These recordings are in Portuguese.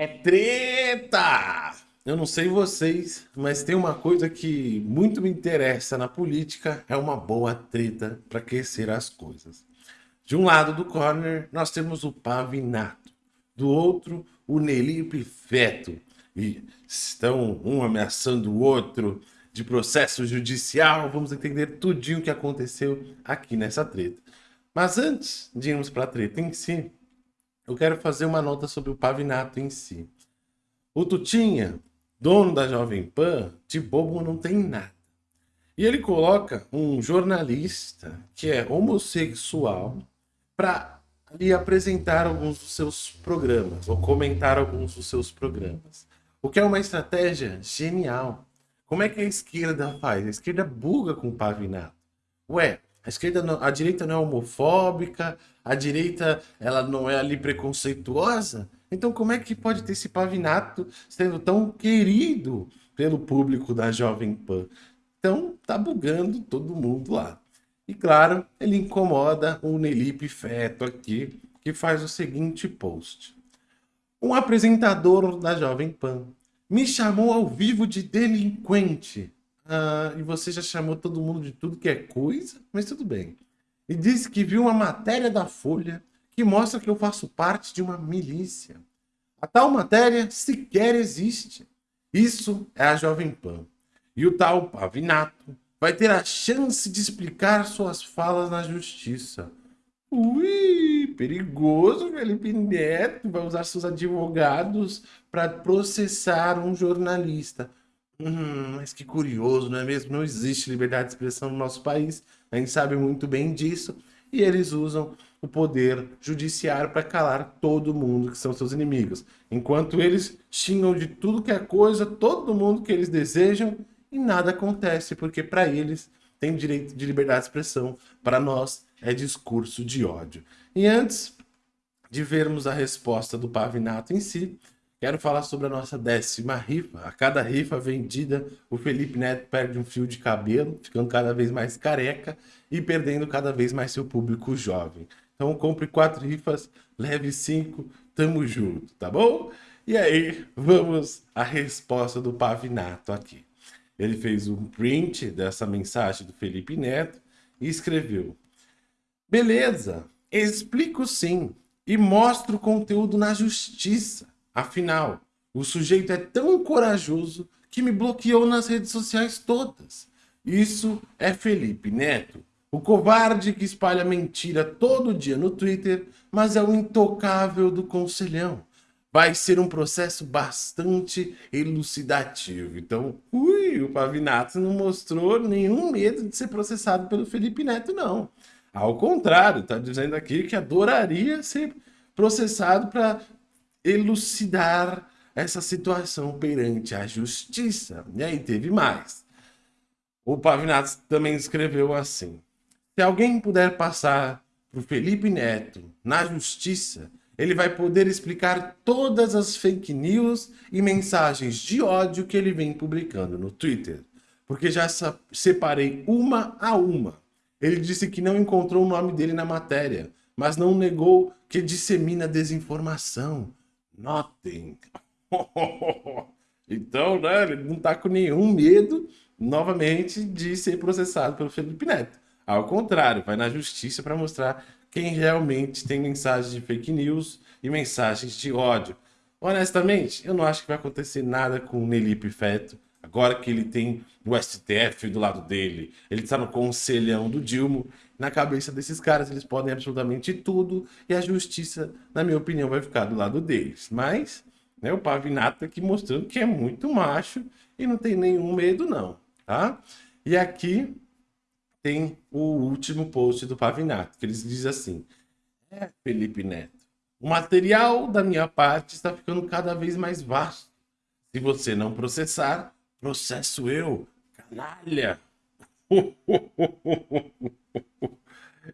É treta! Eu não sei vocês, mas tem uma coisa que muito me interessa na política, é uma boa treta para aquecer as coisas. De um lado do corner, nós temos o Pavinato. Do outro, o Nelipe Feto. E estão um ameaçando o outro de processo judicial. Vamos entender tudinho o que aconteceu aqui nessa treta. Mas antes de irmos para a treta em si, eu quero fazer uma nota sobre o Pavinato em si. O Tutinha, dono da Jovem Pan, de bobo não tem nada. E ele coloca um jornalista que é homossexual para lhe apresentar alguns dos seus programas, ou comentar alguns dos seus programas. O que é uma estratégia genial. Como é que a esquerda faz? A esquerda buga com o Pavinato. Ué, a esquerda, não, a direita não é homofóbica, a direita ela não é ali preconceituosa. Então como é que pode ter esse Pavinato sendo tão querido pelo público da Jovem Pan? Então tá bugando todo mundo lá. E claro, ele incomoda o Nelipe Feto aqui, que faz o seguinte post. Um apresentador da Jovem Pan me chamou ao vivo de delinquente ah, e você já chamou todo mundo de tudo que é coisa, mas tudo bem. E disse que viu uma matéria da Folha que mostra que eu faço parte de uma milícia. A tal matéria sequer existe. Isso é a Jovem Pan. E o tal Pavinato vai ter a chance de explicar suas falas na justiça. Ui, perigoso, Felipe Neto vai usar seus advogados para processar um jornalista. Hum, mas que curioso, não é mesmo? Não existe liberdade de expressão no nosso país, a gente sabe muito bem disso, e eles usam o poder judiciário para calar todo mundo que são seus inimigos. Enquanto eles xingam de tudo que é coisa, todo mundo que eles desejam, e nada acontece, porque para eles tem direito de liberdade de expressão, para nós é discurso de ódio. E antes de vermos a resposta do Pavinato em si, Quero falar sobre a nossa décima rifa. A cada rifa vendida, o Felipe Neto perde um fio de cabelo, ficando cada vez mais careca e perdendo cada vez mais seu público jovem. Então compre quatro rifas, leve cinco, tamo junto, tá bom? E aí, vamos à resposta do Pavinato aqui. Ele fez um print dessa mensagem do Felipe Neto e escreveu Beleza, explico sim e mostro o conteúdo na justiça. Afinal, o sujeito é tão corajoso que me bloqueou nas redes sociais todas. Isso é Felipe Neto, o covarde que espalha mentira todo dia no Twitter, mas é o intocável do conselhão. Vai ser um processo bastante elucidativo. Então, ui, o Pavinato não mostrou nenhum medo de ser processado pelo Felipe Neto, não. Ao contrário, está dizendo aqui que adoraria ser processado para elucidar essa situação perante a justiça. E aí teve mais. O Pavinato também escreveu assim. Se alguém puder passar para o Felipe Neto na justiça, ele vai poder explicar todas as fake news e mensagens de ódio que ele vem publicando no Twitter. Porque já separei uma a uma. Ele disse que não encontrou o nome dele na matéria, mas não negou que dissemina desinformação, Nothing. então, né, ele não tá com nenhum medo, novamente, de ser processado pelo Felipe Neto. Ao contrário, vai na justiça para mostrar quem realmente tem mensagens de fake news e mensagens de ódio. Honestamente, eu não acho que vai acontecer nada com o Nelipe Feto, agora que ele tem o STF do lado dele, ele está no conselhão do Dilma, na cabeça desses caras eles podem absolutamente tudo e a justiça, na minha opinião, vai ficar do lado deles. Mas né, o Pavinato aqui mostrando que é muito macho e não tem nenhum medo não, tá? E aqui tem o último post do Pavinato, que eles dizem assim, é Felipe Neto, o material da minha parte está ficando cada vez mais vasto. Se você não processar, processo eu, canalha.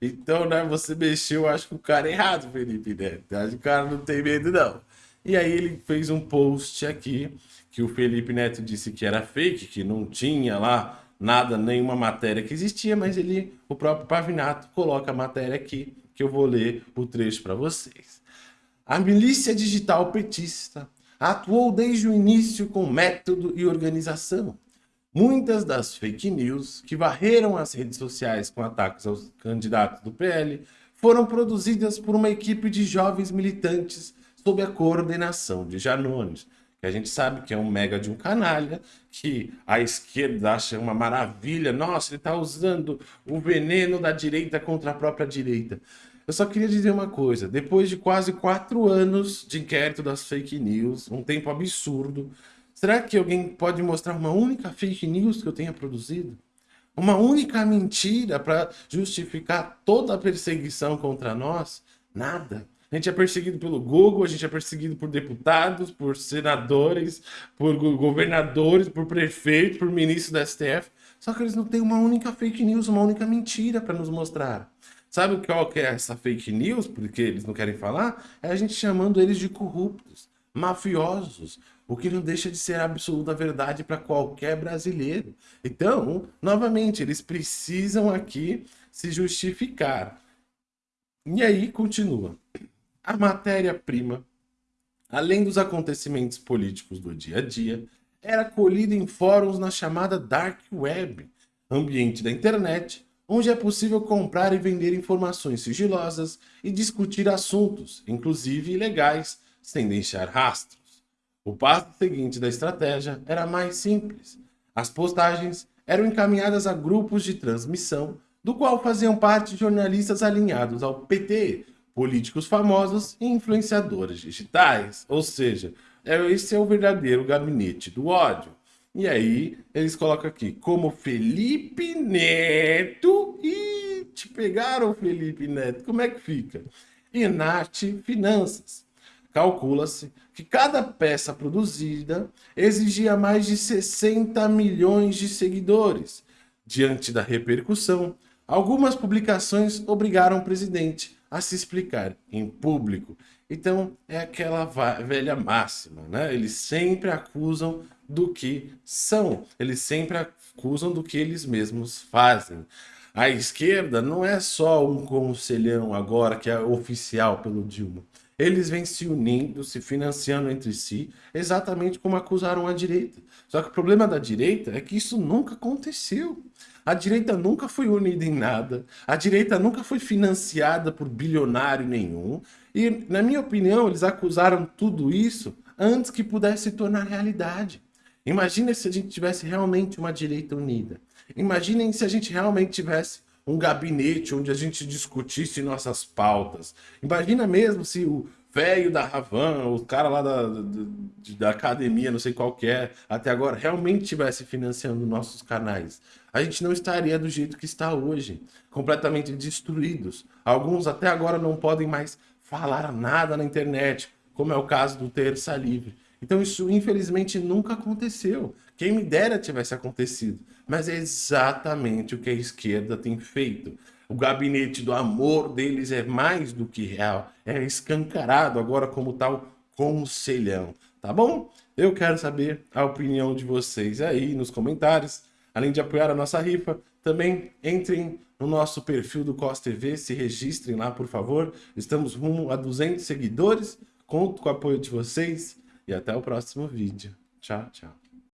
Então, né, você mexeu, acho que o cara é errado, Felipe, né? Acho que o cara não tem medo, não. E aí ele fez um post aqui, que o Felipe Neto disse que era fake, que não tinha lá nada, nenhuma matéria que existia, mas ele, o próprio Pavinato, coloca a matéria aqui, que eu vou ler o trecho para vocês. A milícia digital petista atuou desde o início com método e organização. Muitas das fake news que varreram as redes sociais com ataques aos candidatos do PL foram produzidas por uma equipe de jovens militantes sob a coordenação de Janones, que a gente sabe que é um mega de um canalha, que a esquerda acha uma maravilha, nossa, ele está usando o veneno da direita contra a própria direita. Eu só queria dizer uma coisa, depois de quase quatro anos de inquérito das fake news, um tempo absurdo, será que alguém pode mostrar uma única fake news que eu tenha produzido? Uma única mentira para justificar toda a perseguição contra nós? Nada. A gente é perseguido pelo Google, a gente é perseguido por deputados, por senadores, por governadores, por prefeitos, por ministros da STF. Só que eles não têm uma única fake news, uma única mentira para nos mostrar. Sabe qual que é essa fake news? Porque eles não querem falar? É a gente chamando eles de corruptos, mafiosos, o que não deixa de ser absoluta verdade para qualquer brasileiro. Então, novamente, eles precisam aqui se justificar. E aí continua a matéria-prima, além dos acontecimentos políticos do dia a dia, era colhida em fóruns na chamada Dark Web, ambiente da internet, onde é possível comprar e vender informações sigilosas e discutir assuntos, inclusive ilegais, sem deixar rastros. O passo seguinte da estratégia era mais simples. As postagens eram encaminhadas a grupos de transmissão, do qual faziam parte jornalistas alinhados ao PT, políticos famosos e influenciadores digitais. Ou seja, é, esse é o verdadeiro gabinete do ódio. E aí, eles colocam aqui, como Felipe Neto. E te pegaram, Felipe Neto. Como é que fica? Inarte Finanças. Calcula-se que cada peça produzida exigia mais de 60 milhões de seguidores. Diante da repercussão, algumas publicações obrigaram o presidente a se explicar em público. Então, é aquela velha máxima, né? Eles sempre acusam do que são, eles sempre acusam do que eles mesmos fazem. A esquerda não é só um conselhão agora que é oficial pelo Dilma. Eles vêm se unindo, se financiando entre si, exatamente como acusaram a direita. Só que o problema da direita é que isso nunca aconteceu. A direita nunca foi unida em nada, a direita nunca foi financiada por bilionário nenhum, e, na minha opinião, eles acusaram tudo isso antes que pudesse se tornar realidade. Imagina se a gente tivesse realmente uma direita unida. Imaginem se a gente realmente tivesse um gabinete onde a gente discutisse nossas pautas. Imagina mesmo se o velho da Ravan, o cara lá da, da, da, academia, não sei qual que é, até agora, realmente estivesse financiando nossos canais. A gente não estaria do jeito que está hoje, completamente destruídos. Alguns até agora não podem mais falar nada na internet, como é o caso do Terça Livre. Então isso, infelizmente, nunca aconteceu. Quem me dera tivesse acontecido. Mas é exatamente o que a esquerda tem feito. O gabinete do amor deles é mais do que real, é escancarado agora como tal conselhão, tá bom? Eu quero saber a opinião de vocês aí nos comentários. Além de apoiar a nossa rifa, também entrem no nosso perfil do COS TV, se registrem lá, por favor. Estamos rumo a 200 seguidores. Conto com o apoio de vocês e até o próximo vídeo. Tchau, tchau.